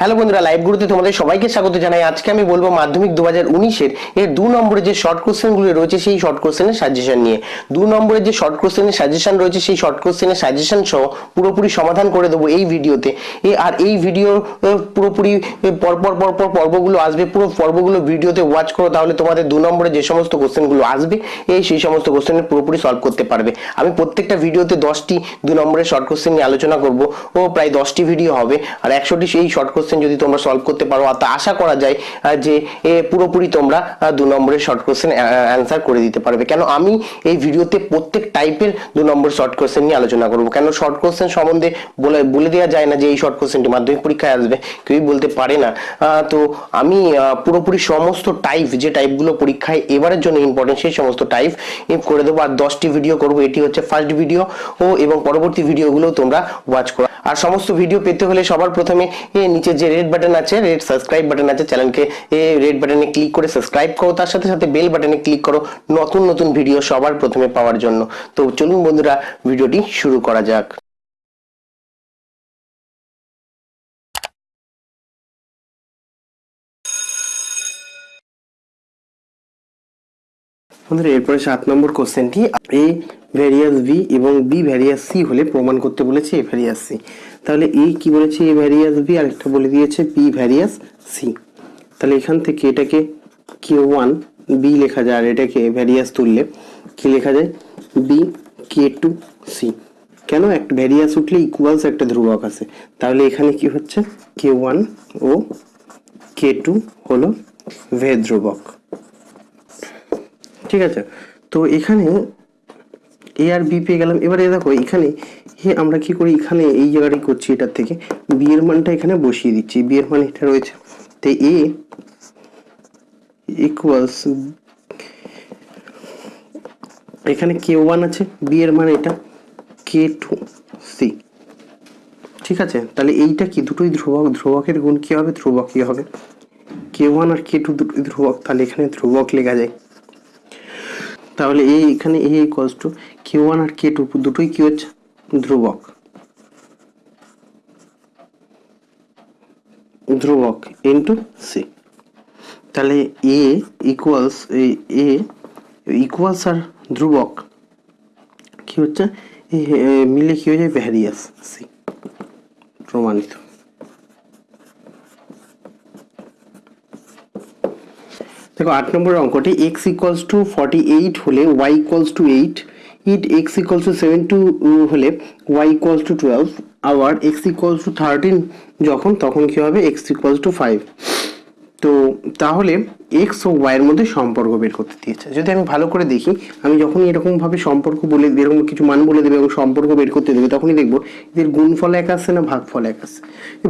Hello বন্ধুরা live গুরুতে তোমাদের সবাইকে স্বাগত জানাই। আজকে আমি বলব মাধ্যমিক দু হাজার উনিশের এর দু নম্বরে যে শর্ট কোশ্চেনগুলো রয়েছে, সেই শর্ট কোশ্চেনের সাজেশন নিয়ে। দু নম্বরের যে শর্ট কোশ্চেনের সাজেশন রয়েছে, সেই শর্ট কোশ্চেনের সাজেশন সহ পুরোপুরি সমাধান করে দেবো এই ভিডিওতে। আর এই ভিডিও পুরোপুরি পরপর পরপর পর্বগুলো আসবে, পুরো পর্বগুলো ভিডিওতে ওয়াচ করো, তাহলে তোমাদের দু নম্বরে যে সমস্ত কোশ্চেনগুলো আসবে এই সেই সমস্ত কোশ্চেনের পুরোপুরি সলভ করতে পারবে। আমি প্রত্যেকটা ভিডিওতে দশটি দু নম্বরের শর্ট কোশ্চেন নিয়ে আলোচনা করব, ও প্রায় দশটি ভিডিও হবে, আর একশোটি সেই শর্ট কোশ্চেন যদি তোমরা সলভ করতে পারো, আর তা আশা করা যায় যে পুরোপুরি তোমরা দু নম্বরের শর্ট কোশ্চেন অ্যান্সার করে দিতে পারবে। কেন আমি এই ভিডিওতে প্রত্যেক টাইপের দু নম্বর শর্ট কোশ্চেন নিয়ে আলোচনা করব। কেন শর্ট কোশ্চেন সম্বন্ধে বলে বলে দেওয়া যায় না যে, এই শর্ট কোশ্চেনটি মাধ্যমিক পরীক্ষায় আসবে? কেউই বলতে পারে না। তো আমি পুরোপুরি সমস্ত টাইপ যে টাইপগুলো পরীক্ষায় এবারের জন্য ইম্পর্টেন্ট সেই সমস্ত টাইপ করে দেবো। আর দশটি ভিডিও করব। এটি হচ্ছে ফার্স্ট ভিডিও ও, এবং পরবর্তী ভিডিওগুলো তোমরা ওয়াচ করো। আর সমস্ত ভিডিও পেতে হলে সবার প্রথমে নিচে যে রেড বাটন আছে রেড সাবস্ক্রাইব বাটন আছে চ্যানেলকে এ রেড বাটনে ক্লিক করে সাবস্ক্রাইব করো, তার সাথে সাথে বেল বাটনে ক্লিক করো নতুন নতুন ভিডিও সবার প্রথমে পাওয়ার জন্য। তো চলুন বন্ধুরা, ভিডিওটি শুরু করা যাক। বন্ধুরা, এরপরে সাত নম্বর কোশ্চেনটি এ ভ্যারিয়াস বি এবং বি ভ্যারিয়াস সি হলে প্রমাণ করতে বলেছে এ ভ্যারিয়াস সি তাহলে এই কি বলেছে? এ ভ্যারিয়াস বি আর একটা বলে দিয়েছে বি ভ্যারিয়াস সি তাহলে এখান থেকে এটাকে কে ওয়ান বি লেখা যায়, আর এটাকে ভ্যারিয়াস তুললে কি লেখা যায়? বি কে টু সি কেন? একটা ভ্যারিয়াস উঠলে ইকুয়ালস একটা ধ্রুবক আছে। তাহলে এখানে কি হচ্ছে? কে ওয়ান ও কে টু হলো ভে ধ্রুবক। ঠিক আছে? তো এখানে এ আর বি পেয়ে গেলাম। এবারে দেখো, এখানে এ আমরা কি করি এখানে এই জায়গাটাই করছি এটার থেকে? বি এর মানটা এখানে বসিয়ে দিচ্ছি বি এর মান এটা রয়েছে। তো এ ইকুয়ালস এখানে কে ওয়ান আছে বি এর মান এটা কে টু সি ঠিক আছে? তাহলে এইটা কি? দুটোই ধ্রুবক, ধ্রুবকের গুণ কি হবে? ধ্রুবক ধ্রুবকই হবে। কে ওয়ান আর কে টু দুটোই ধ্রুবক, তাহলে এখানে ধ্রুবক লেখা যায়। তাহলে এই এখানে A equals to K one R K two দুটোই কি হচ্ছে? ধ্রুবক ধ্রুবক ইন্টু সি তাহলে এ ইকুয়ালস এ ইকুয়ালস আর ধ্রুবক কি হচ্ছে? মিলে কি হয়ে যায়? ভ্যারিয়াস সি প্রমাণিত। দেখো, আট নম্বরের অঙ্কটি X equals to forty eight হলে Y equals to eight it X equals to seven two হলে ওয়াই ইকুয়ালস টু টুয়েলভ আবার এক্স ইকুয়ালস টু থার্টিন যখন, তখন কী হবে? এক্স ইকুয়ালস টু ফাইভ তো তাহলে এক্স ও ওয়াইয়ের মধ্যে সম্পর্ক বের করতে দিয়েছে। যদি আমি ভালো করে দেখি, আমি যখনই এরকমভাবে সম্পর্ক বলে, এরকম কিছু মান বলে দেবে এবং সম্পর্ক বের করতে দেবে, তখনই দেখব এদের গুণফল এক আসছে না ভাগ ভাগফল এক আসছে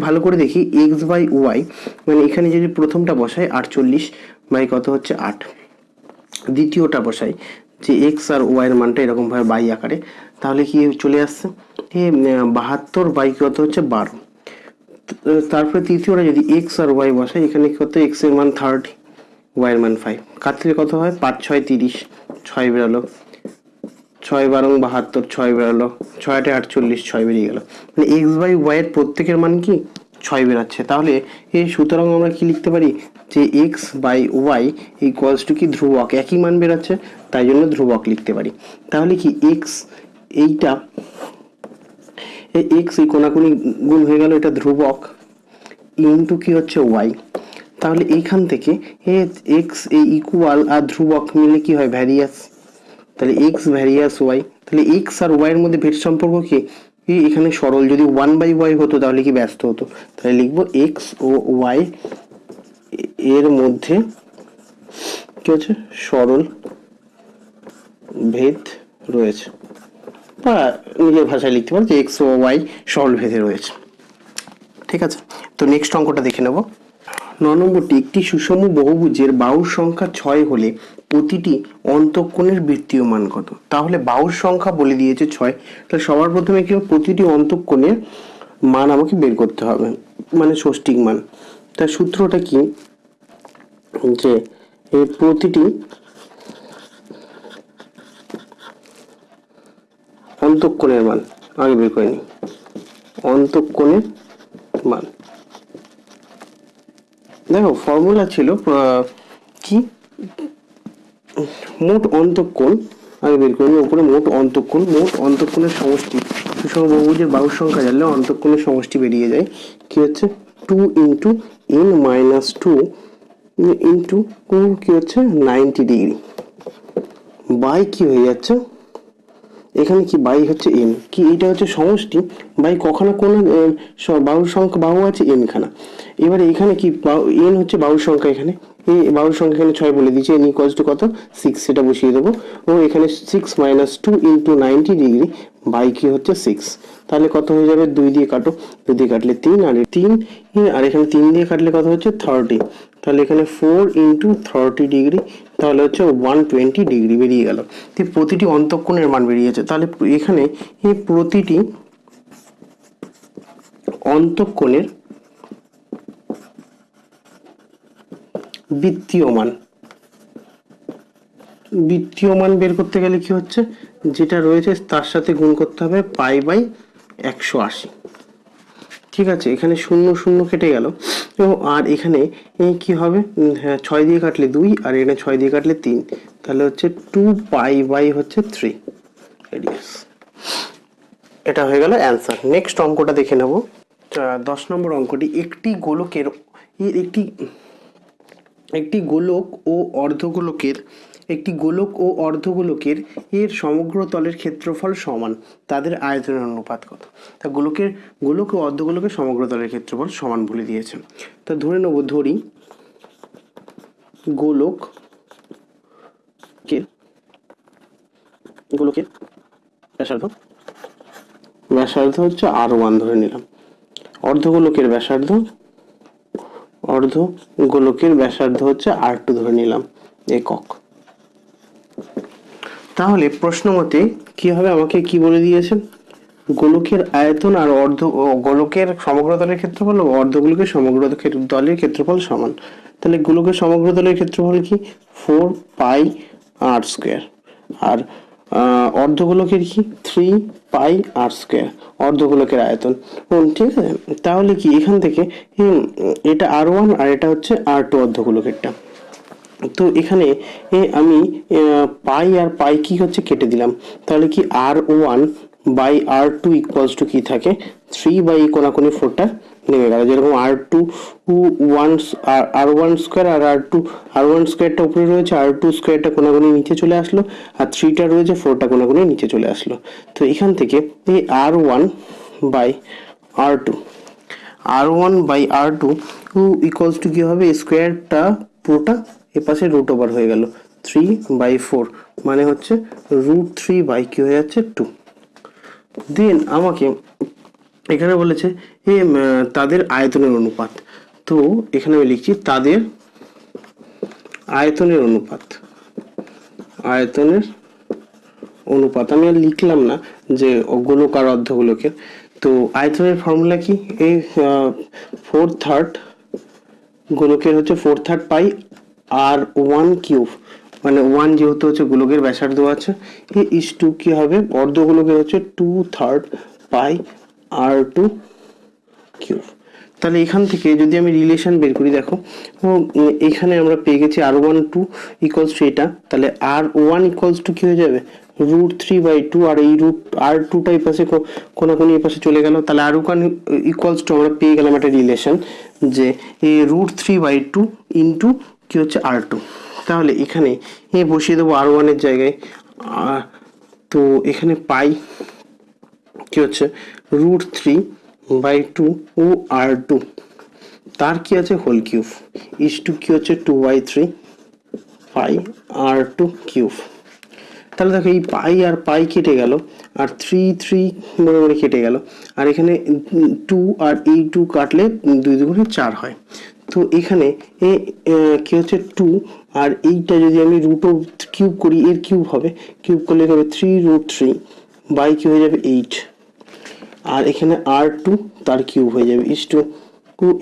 ভালো করে দেখি এক্স বাই ওয়াই মানে এখানে যদি প্রথমটা বসাই, আটচল্লিশ, বাই কত হচ্ছে আট। দ্বিতীয়টা বসাই যে এক্স আর ওয়াইয়ের মানটা এরকমভাবে বাই আকারে, তাহলে কি চলে আসছে? বাহাত্তর বাই কত হচ্ছে? বারো। তারপরে তৃতীয়টা যদি এক্স আর ওয়াই বসাই, এখানে কত এক্সের মান থার্টি ওয়াই এর মান ফাইভ কাটলে কত হয়? পাঁচ, ছয়, তিরিশ, ছয় বেরালো। ছয় বারং বাহাত্তর, ছয় বেরালো। ছয়টা আটচল্লিশ, ছয় বেরিয়ে গেল। মানে এক্স বাই ওয়াই এর প্রত্যেকের মান কি? ছয় বেরাচ্ছে। তাহলে এই সুতরাং আমরা কি লিখতে পারি? যে X by Y equals to কি? ধ্রুবক। একই মান বেরোচ্ছে, তাই জন্য ধ্রুবক লিখতে পারি। তাহলে কি এক্স এইটা, এই এক্স এই কোনাকুনি গুণ হয়ে গেল এটা ধ্রুবক ইন্টু কি হচ্ছে ওয়াই তাহলে এইখান থেকে এক্স এই ইকুয়াল আর ধ্রুবক মিলে কি হয়? ভ্যারিয়াস তাহলে এক্স ভ্যারিয়াস ওয়াই তাহলে এক্স আর ওয়াইয়ের মধ্যে ভেদ সম্পর্ক কি এখানে সরল। যদি ওয়ান বাই ওয়াই হতো, তাহলে কি ব্যস্ত হতো? তাহলে লিখব এক্স ও ওয়াই এর মধ্যে কি হচ্ছে? সরল ভেদ রয়েছে। বা নিজের ভাষায় লিখতে পারো যে এক্স ও ওয়াই সরল ভেদে রয়েছে। ঠিক আছে? তো নেক্সট অঙ্কটা দেখে নেব। ন নম্বরটি, একটি সুষম বহুভুজের বাহুর সংখ্যা ছয় হলে প্রতিটি অন্তঃকোণের বৃত্তীয় মান কত? তাহলে বাহুর সংখ্যা বলে দিয়েছে ছয়। তাহলে সবার প্রথমে কি? প্রতিটি অন্তঃকোণের মান আমাকে বের করতে হবে। মানে ষষ্ঠিক মান। তার সূত্রটা কি? যে এই প্রতিটি অন্তঃকোণের মান, আগে বের করে নিই। অন্তঃকোণের মান। দেখো ফর্মুলা ছিল কি? মোট অন্তঃকোণ, আগে বের করি উপরে মোট অন্তঃকোণ, মোট অন্তঃকোণের সমষ্টি। সুষম বহুভুজের বাহুর সংখ্যা জানলে অন্তঃকোণের সমষ্টি বেরিয়ে যায়। কি হচ্ছে? Two into N minus two into কি হচ্ছে? নাইনটি ডিগ্রি বাই কি হয়ে যাচ্ছে? এখানে কি বাই হচ্ছে এন কি এটা হচ্ছে সমষ্টি? বাই কখনো কোন বাহুর সংখ্যা, বাহু আছে এন খানা। এবারে এখানে কি এন হচ্ছে বাহুর সংখ্যা এখানে। এই বাহুর সংখ্যা এখানে ছয় বলে দিয়েছে এন ইকোয়ালস টু কত? সিক্স সেটা বসিয়ে দেবো। ও, এখানে six minus two into ninety degree by কি হচ্ছে সিক্স তাহলে কত হয়ে যাবে? দুই দিয়ে কাটো। দুই দিয়ে কাটলে তিন, আর তিন আর এখানে তিন দিয়ে কাটলে কত হচ্ছে? থার্টি তাহলে এখানে ফোর ইন্টু থার্টি ডিগ্রি তাহলে হচ্ছে ওয়ান টোয়েন্টি ডিগ্রি বেরিয়ে গেল। প্রতিটি অন্তঃকোণের মান বেরিয়েছে। তাহলে এখানে এই প্রতিটি অন্তঃকোণের বৃত্তীয় মান বৃত্তীয় মান বের করতে গেলে কি হচ্ছে? যেটা রয়েছে তার সাথে গুণ করতে হবে পাই বাই একশো আশি। ঠিক আছে, এখানে শূন্য শূন্য কেটে গেল। এবং আর এখানে কি হবে? হ্যাঁ ছয় দিয়ে কাটলে দুই, আর এখানে ছয় দিয়ে কাটলে তিন। তাহলে হচ্ছে টু পাই বাই হচ্ছে থ্রি। রেডিয়াস এটা হয়ে গেল অ্যান্সার নেক্সট অঙ্কটা দেখে নেব। দশ নম্বর অঙ্কটি, একটি গোলকের একটি একটি গোলক ও অর্ধগোলকের একটি গোলক ও অর্ধগোলকের এর সমগ্র তলের ক্ষেত্রফল সমান। তাদের আয়তনের অনুপাত কত? তা গোলকের, গোলক ও অর্ধগোলকের সমগ্র তলের ক্ষেত্রফল সমান বলে দিয়েছেন। তা ধরে নেব, ধরি গোলক গোলকের ব্যাসার্ধ? ব্যাসার্ধ হচ্ছে আর ওয়ান ধরে নিলাম। অর্ধগোলকের ব্যাসার্ধ অর্ধ গোলকের ব্যাসার্ধ হচ্ছে আর টু ধরে নিলাম, একক। তাহলে প্রশ্ন মতে হবে আমাকে কি বলে দিয়েছেন গোলকের আয়তন আর অর্ধ গোলকের সমগ্র দলের ক্ষেত্রফল ও অর্ধগোলকের সমগ্র দলের ক্ষেত্রফল সমান। তাহলে গোলকের সমগ্র দলের ক্ষেত্রফল কি? ফোর পাই আর স্কোয়ার। আর অর্ধগোলকের কি? থ্রি পাই আর স্কোয়ার, অর্ধগোলকের আয়তন। ঠিক আছে? তাহলে কি এখান থেকে এটা আর ওয়ান আর এটা হচ্ছে আর টু অর্ধগোলকেরটা। তো এখানে আমি পাই আর পাই কি হচ্ছে কেটে দিলাম। তাহলে কি R one by R two equals to কি থাকে? থ্রি বাই কোনাকুনি ফোরটা নেমে গেল। যেরকম R two one R one square আর আর টু আর ওয়ান স্কোয়ারটা উপরে রয়েছে আর টু স্কোয়ারটা কোনাকুনি নিচে চলে আসলো, আর থ্রিটা রয়েছে ফোরটা কোনাকুনি নিচে চলে আসলো। তো এখান থেকে এই R one by R two R one by R two equals to কী হবে? স্কোয়ারটা পুরোটা এ পাশে রুট ওভার হয়ে গেল। থ্রি বাই ফোর মানে হচ্ছে রুট থ্রি বাই কি হয়ে যাচ্ছে টু দেন আমাকে এখানে বলেছে, এ তাদের আয়তনের অনুপাত। তো এখানে আমি লিখছি, তাদের আয়তনের অনুপাত। আয়তনের অনুপাত। আমি আর লিখলাম না যে গোলক আর অর্ধগোলকের তো আয়তনের ফর্মুলা কি? এই ফোর থার্ড গোলকের হচ্ছে four third pi R one cube মানে ওয়ান যেহেতু হচ্ছে গোলকের ব্যাসার্ধ আছে এই ইস টু কি হবে? অর্ধগোলকের হচ্ছে two third pi R two cube তাহলে এখান থেকে যদি আমি রিলেশন বের করি, দেখো এখানে আমরা পেয়ে গেছি R one two equals to এটা, তাহলে আর ওয়ান ইকুয়ালস টু কি হয়ে যাবে? রুট থ্রি বাই টু আর এই রুট আর টুটা এই পাশে কোনাকুনি এই পাশে চলে গেল। তাহলে আর ওয়ান ইকুয়ালস টু আমরা পেয়ে গেলাম একটা রিলেশন যে এই root three by two into কি হচ্ছে? আর টু তাহলে এখানে এ বসিয়ে দেবো আর ওয়ানের জায়গায়। তো এখানে পাই কি হচ্ছে? রুট থ্রি বাই টু ও আর টু তার কি আছে? হোল কিউব ইস টু কি হচ্ছে? Two by three pi R two cube তাহলে দেখো এই পাই আর পাই কেটে গেল, আর থ্রি থ্রি মনে মনে কেটে গেল। আর এখানে টু আর এই টু কাটলে দুই দুগুণে চার হয়। তো এখানে এ কি হচ্ছে টু আর এইটা যদি আমি রুট কিউব করি, এর কিউব হবে। কিউব করলে হবে? থ্রি রুট থ্রি বাই কি হয়ে যাবে? এইট আর এখানে আর টু তার কিউব হয়ে যাবে। ইস টু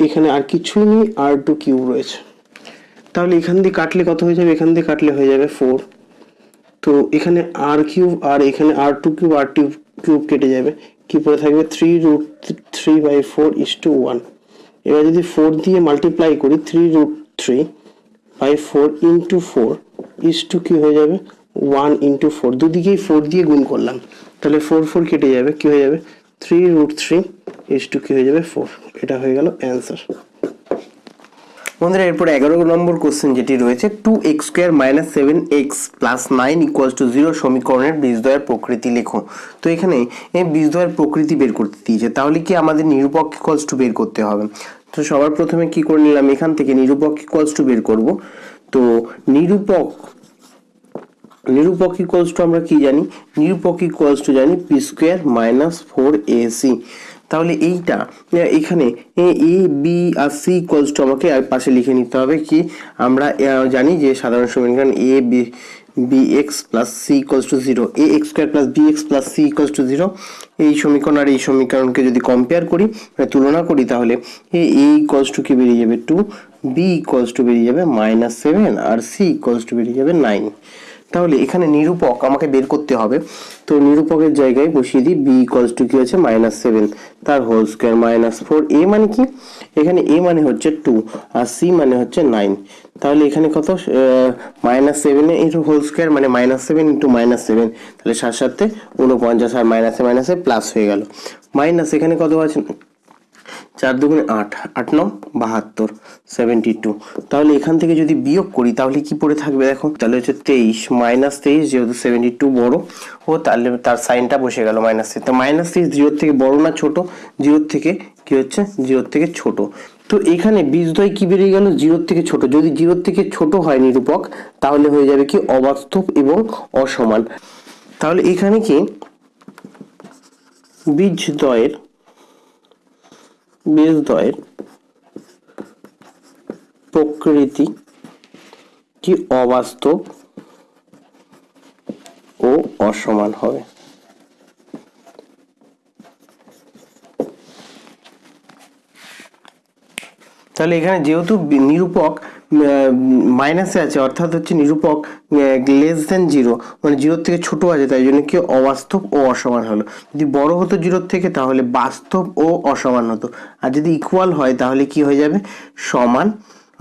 এখানে আর কিছুই নেই আর টু কিউব রয়েছে। তাহলে এখান দিয়ে কাটলে কত হয়ে যাবে? এখান দিয়ে কাটলে হয়ে যাবে ফোর তো এখানে আর কিউব আর এখানে R two cube R two cube কেটে যাবে। কি পড়ে থাকবে? Three root three by four is to one এবার যদি ফোর দিয়ে মাল্টিপ্লাই করি three root three by four into four is to কি হয়ে যাবে? ওয়ান ইন্টু ফোর দুদিকেই ফোর দিয়ে গুণ করলাম। তাহলে ফোর ফোর কেটে যাবে। কি হয়ে যাবে? Three root three is to কি হয়ে যাবে? ফোর এটা হয়ে গেল অ্যান্সার বন্ধুরা, এরপর এগারো নম্বর কোশ্চেন যেটি রয়েছে two X square minus seven X plus nine equals to zero সমীকরণের বীজদ্বয়ের প্রকৃতি লেখো। তো এখানে, এই বীজদ্বয়ের প্রকৃতি বের করতে দিয়েছে। তাহলে কি আমাদের নিরূপক ইকুয়ালস টু বের করতে হবে? তো সবার প্রথমে কি করে নিলাম? এখান থেকে নিরূপক ইকুয়ালস টু বের করব। তো নিরূপক নিরূপক ইকুয়ালস টু আমরা কি জানি? নিরূপক ইকুয়ালস টু জানি P square minus four A C তাহলে এইটা, এখানে এ বি আর সি ইকুয়ালস টু আমাকে আর পাশে লিখে নিতে হবে কি? আমরা জানি যে সাধারণ সমীকরণ A B X plus C equals to zero A X square plus X plus C equals to zero এই সমীকরণ আর এই সমীকরণকে যদি কম্পেয়ার করি মানে তুলনা করি, তাহলে এ এ ইকুয়ালস টু কি বেরিয়ে যাবে? টু বি ইকুয়ালস টু বেরিয়ে যাবে মাইনাস সেভেন আর সি ইকুয়ালস টু বেরিয়ে যাবে নাইন তাহলে এখানে নিরূপক আমাকে বের করতে হবে। তো নিরূপকের জায়গায় বসিয়ে দিই বি ইকুয়ালস টু কি হচ্ছে মাইনাস সেভেন তার whole square minus four A মানে কি? এখানে এ মানে হচ্ছে টু আর সি মানে হচ্ছে নাইন তাহলে এখানে কত? মাইনাস সেভেনে ইন্টু হোল স্কোয়ার মানে minus seven into minus seven তাহলে সাত সাথে উনপঞ্চাশ আর মাইনাসে মাইনাসে প্লাস হয়ে গেল। মাইনাস এখানে কত আছে? চার দুগুণে আট আট নং বাহাত্তর সেভেন্টি টু তাহলে এখান থেকে যদি বিয়োগ করি, তাহলে কি পড়ে থাকবে দেখো? তাহলে হচ্ছে তেইশ মাইনাস তেইশ যেহেতু সেভেন্টি টু বড়, ও তাহলে তার সাইনটা বসে গেল মাইনাস তো মাইনাস তেইশ জিরোর থেকে বড় না ছোট? জিরোর থেকে কি হচ্ছে? জিরোর থেকে ছোট। তো এখানে বীজদ্বয় কি বেরিয়ে গেল? জিরোর থেকে ছোট। যদি জিরোর থেকে ছোট হয় নিরূপক, তাহলে হয়ে যাবে কি? অবাস্তব এবং অসমান। তাহলে এখানে কি? বীজদ্বয়ের বীজদ্বয়ের প্রকৃতি কি অবাস্তব ও অসমান হবে? তাহলে এখানে যেহেতু নিরূপক মাইনাসে আছে, অর্থাৎ হচ্ছে নিরূপক লেস দেন জিরো মানে জিরোর থেকে ছোট আছে, তাই জন্য কি অবাস্তব ও অসমান হলো। যদি বড় হতো জিরোর থেকে, তাহলে বাস্তব ও অসমান হতো। আর যদি ইকুয়াল হয়, তাহলে কি হয়ে যাবে? সমান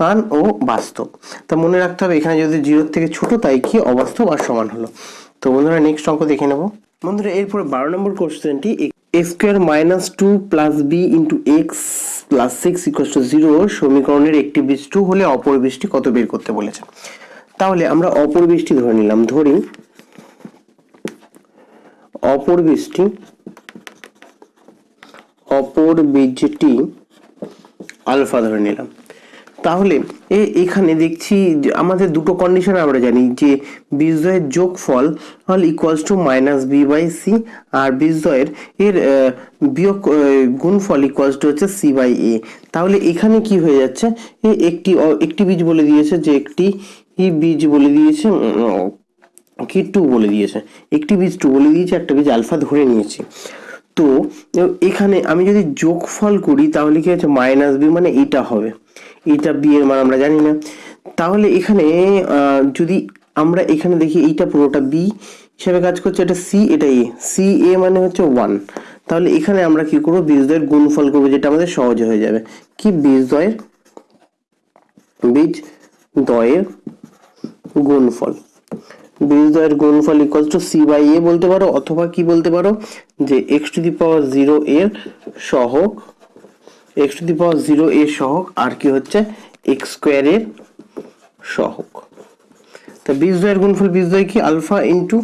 মান ও বাস্তব। তা মনে রাখতে হবে, এখানে যদি জিরোর থেকে ছোট, তাই কি অবাস্তব আর সমান হলো। তো বন্ধুরা নেক্সট অঙ্ক দেখে নেব। বন্ধুরা, এরপরে বারো নম্বর কোশ্চেনটি square minus two plus B into X plus six equal to zero সমীকরণের একটি বীজ টু হলে অপর বীজটি কত বের করতে বলেছে? তাহলে আমরা অপর বীজটি ধরে নিলাম, ধরি। অপর বীজটি অপর বীজটি আলফা ধরে নিলাম। তাহলে এ, এখানে দেখছি আমাদের দুটো কন্ডিশন আমরা জানি, যে বীজদ্বয়ের যোগফল হল equals to minus B by C আর বীজদ্বয়ের এর বিয়োগ গুণফল ইকুয়ালস টু হচ্ছে সি বাই এ তাহলে এখানে কি হয়ে যাচ্ছে? এ, একটি একটি বীজ বলে দিয়েছে যে একটি বীজ বলে দিয়েছে কি টু বলে দিয়েছে? একটি বীজ টু বলে দিয়েছে, একটা বীজ আলফা ধরে নিয়েছি। তো এখানে আমি যদি যোগফল করি তাহলে কি হচ্ছে? মাইনাস বি মানে এটা হবে। এইটা বি এর মান আমরা জানি না। তাহলে এখানে যদি আমরা এখানে দেখি এইটা পুরোটা বি হিসেবে কাজ করছে, এটা সি এটা এ সি এ মানে হচ্ছে ওয়ান তাহলে এখানে আমরা কি করব? বীজদ্বয়ের গুণফল করব, যেটা আমাদের সহজে হয়ে যাবে। কি বীজদ্বয়ের? বীজ দয়ের গুণফল। বীজদ্বয়ের গুণফল equals to c by a বলতে পারো, অথবা কি বলতে পারো? যে x to the power zero এর সহগ x to the power zero এর সহগ, আর কি হচ্ছে? এক্স স্কোয়ারের সহগ। তা বীজদ্বয়ের গুণফল বীজদ্বয় কি? Alpha into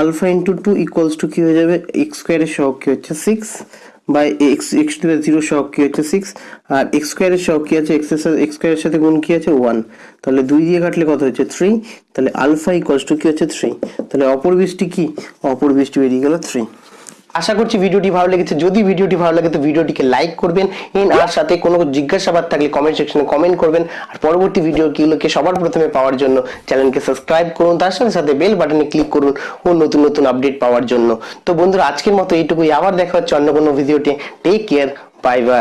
alpha into two equals two কি হয়ে যাবে? এক্স স্কোয়ারের সহগ কি হচ্ছে? Six by x x to zero সহগ কি হচ্ছে? সিক্স আর এক্স স্কোয়ারের সহগ কি আছে? এক্সের সাথে এক্স স্কোয়ারের সাথে গুণ কি আছে? ওয়ান তাহলে দুই দিয়ে কাটলে কত হচ্ছে? থ্রি তাহলে আলফা ইকুয়ালস টু কি হচ্ছে? থ্রি তাহলে অপর বীজটি কি? অপর বীজটি বেরিয়ে গেল থ্রি আশা করছি ভিডিওটি ভালো লেগেছে। যদি ভিডিওটি ভালো লাগে তো ভিডিওটিকে লাইক করবেন এন আর সাথে কোনো জিজ্ঞাসাবাদ থাকলে কমেন্ট সেকশনে কমেন্ট করবেন। আর পরবর্তী ভিডিওগুলোকে সবার প্রথমে পাওয়ার জন্য চ্যানেলকে সাবস্ক্রাইব করুন, তার সাথে সাথে বেল বাটনে ক্লিক করুন ও নতুন নতুন আপডেট পাওয়ার জন্য। তো বন্ধুরা, আজকের মতো এইটুকুই। আবার দেখা হচ্ছে অন্য কোনো ভিডিওতে টেক কেয়ার বাই বাই